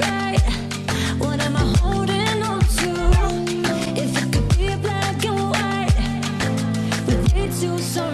right. What am I holding on to? If it could be black and white, but too.